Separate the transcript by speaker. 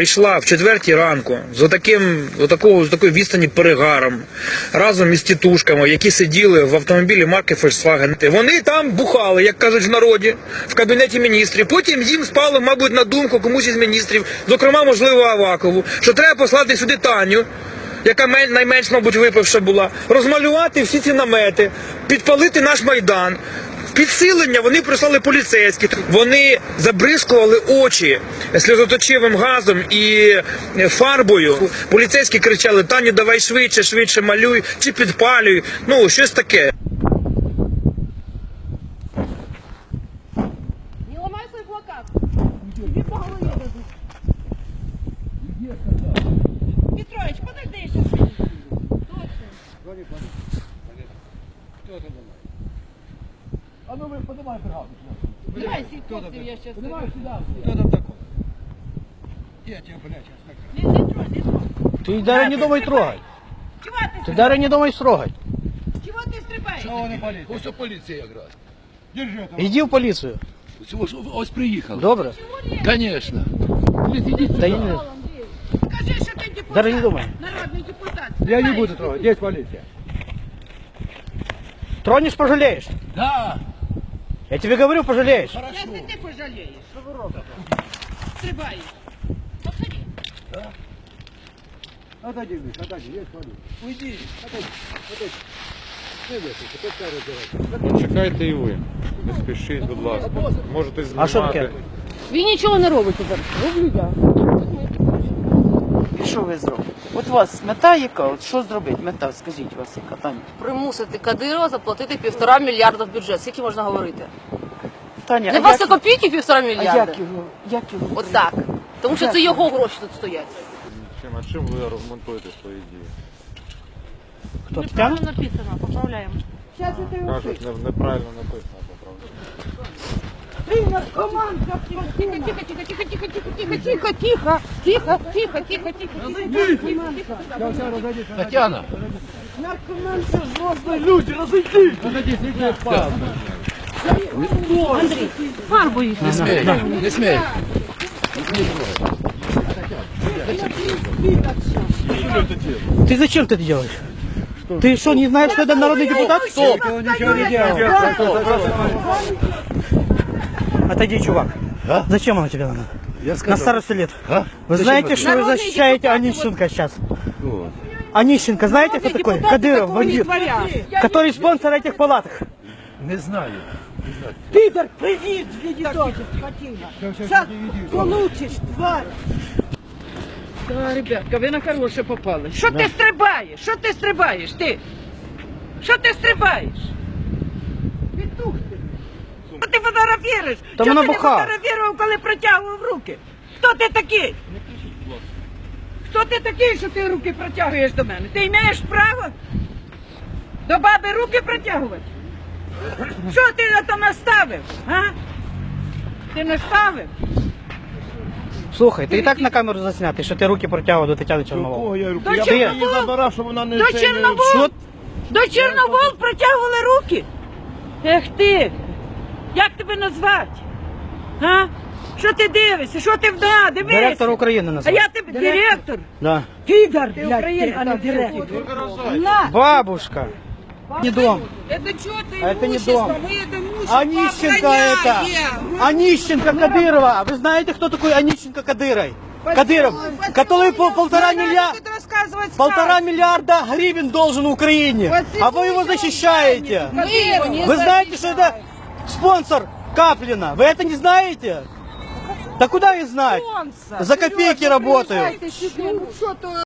Speaker 1: прийшла в четвертій ранку з отаким, отакого, з такою відстані перегаром, разом із тітушками, які сиділи в автомобілі марки Volkswagen. Вони там бухали, як кажуть в народі, в кабінеті міністрів. Потім їм спало, мабуть, на думку комусь із міністрів, зокрема, можливо, Авакову, що треба послати сюди Таню. Яка найменш, мабуть, випивша була, розмалювати всі ці намети, підпалити наш майдан. Підсилення вони прислали поліцейські. Вони забризкували очі сльозоточивим газом і е, фарбою. Поліцейські кричали: Таню, давай швидше, швидше малюй чи підпалюй. Ну, щось таке.
Speaker 2: Не ломай свой плакат. По голове дадут. Петрович, подожди еще.
Speaker 3: має бригаду.
Speaker 2: Давай, сіть я щас...
Speaker 3: Понимаєш, сюди. Хто там такого? Я тебе, блядь, сейчас накажу.
Speaker 2: Не, не трогай, не трогай.
Speaker 4: Ти Дар'я не думай трогать.
Speaker 2: Чого ти
Speaker 4: Ти Дар'я не думай строгай.
Speaker 2: Чого ти стрибаєш?
Speaker 3: Чого не поліція?
Speaker 5: Ось поліція якраз.
Speaker 3: Держи там.
Speaker 4: Іди в полицию.
Speaker 5: Ось, ось приїхали.
Speaker 4: Добре? Конечно.
Speaker 5: Блядь,
Speaker 4: не-
Speaker 2: Скажи, що ти депутат.
Speaker 4: Даже не думай.
Speaker 2: Народний депутат.
Speaker 3: Я не буду трогать, есть полиция.
Speaker 4: Тронешь, пожалеешь.
Speaker 5: Да.
Speaker 4: Я тебе говорю, пожалеешь.
Speaker 2: Если ты пожалеешь. Стрибаешь. Подходи.
Speaker 3: Отойди, Миш, отойди, есть полиция. Уйди, отойди, отойди. Не висуйте, пускай розбирайте.
Speaker 6: Чекайте і ви. Не спішіть, будь ласка. Можете
Speaker 4: А що таке?
Speaker 6: знімати.
Speaker 7: Ви нічого не робите зараз. Роблю я.
Speaker 8: Що ви зробите? От у вас мета яка? От що зробити? Мета, скажіть вас, яка Таня?
Speaker 7: Примусити Кадирова заплатити півтора мільярда в бюджет. Скільки можна говорити?
Speaker 8: Таня,
Speaker 7: Не
Speaker 8: а
Speaker 7: вас
Speaker 8: як,
Speaker 7: копійки півтора
Speaker 8: а
Speaker 7: мільярда.
Speaker 8: як його? Як його?
Speaker 7: От так. Тому що це його гроші тут стоять.
Speaker 6: Чим, а чим ви аргументуєте свої дії?
Speaker 4: Кто, Татьяна?
Speaker 7: написано, поправляємо.
Speaker 6: Кажуть, не- неправильно написано, поправляю.
Speaker 2: Тихо, тихо, тихо, тихо, тихо, тихо, тихо, тихо, тихо, тихо, тихо, тихо, тихо.
Speaker 5: Тетяна.
Speaker 7: Фарбу їх.
Speaker 5: Не смій. Не смій.
Speaker 4: Ты зачем ты это делаешь? Ты что, не знаешь, что это народный депутат? Стоп!
Speaker 3: Он ничего не делал.
Speaker 4: Отойди, чувак. Зачем оно тебе надо?
Speaker 5: Я
Speaker 4: На
Speaker 5: сказав.
Speaker 4: старости лет.
Speaker 5: А?
Speaker 4: Вы знаете, что вы защищаете Онищенко сейчас? Онищенко, знаете, кто такой? Кадыров, бандит, который спонсор этих палаток.
Speaker 5: Не знаю.
Speaker 2: Пидор, привет, видишь, скотина. Сейчас получишь, тварь.
Speaker 8: Та, ребятка, ви на хороше попали.
Speaker 2: Що ти стрибаєш? Що ти стрибаєш? Ти? Що ти стрибаєш? Петух ти. Фотографіруєш?
Speaker 4: Та
Speaker 2: Чого
Speaker 4: вона
Speaker 2: ти не
Speaker 4: буха.
Speaker 2: фотографував, коли протягував руки? Хто ти такий? Хто ти такий, що ти руки протягуєш до мене? Ти маєш право до баби руки протягувати? Що ти на то наставив? А? Ти наставив?
Speaker 4: Слухай, ти і так на камеру заснятий, що ти руки протягував до Тетяни Чорновол.
Speaker 3: я руку?
Speaker 2: До
Speaker 3: Я її забирав, щоб вона не
Speaker 2: До
Speaker 3: це не-
Speaker 2: Чорновол?
Speaker 4: Що?
Speaker 2: До Чорновол протягували руки? Ех ти! Як тебе назвати? А? Що ти дивишся? Що ти вда? Дивися!
Speaker 4: Директор України
Speaker 2: А
Speaker 4: називає.
Speaker 2: я тебе директор?
Speaker 4: Да.
Speaker 2: Підар, блядь, ти, а не директор. На!
Speaker 4: Бабушка. Не дом.
Speaker 2: Это что ты
Speaker 4: А это не
Speaker 2: имущество?
Speaker 4: дом.
Speaker 2: Мы это имущество
Speaker 4: Онищенко это.
Speaker 2: охраняем.
Speaker 4: Онищенко Кадырова. Вы знаете, кто такой Онищенко Кадырой? Кадыров, который пол- полтора миллиарда,
Speaker 2: Будет рассказывать
Speaker 4: полтора
Speaker 2: сказки.
Speaker 4: миллиарда гривен должен Украине. А вы его защищаете.
Speaker 2: Мы его не
Speaker 4: Вы знаете, что это спонсор Каплина? Вы это не знаете? Да куда их знать? За копейки работают.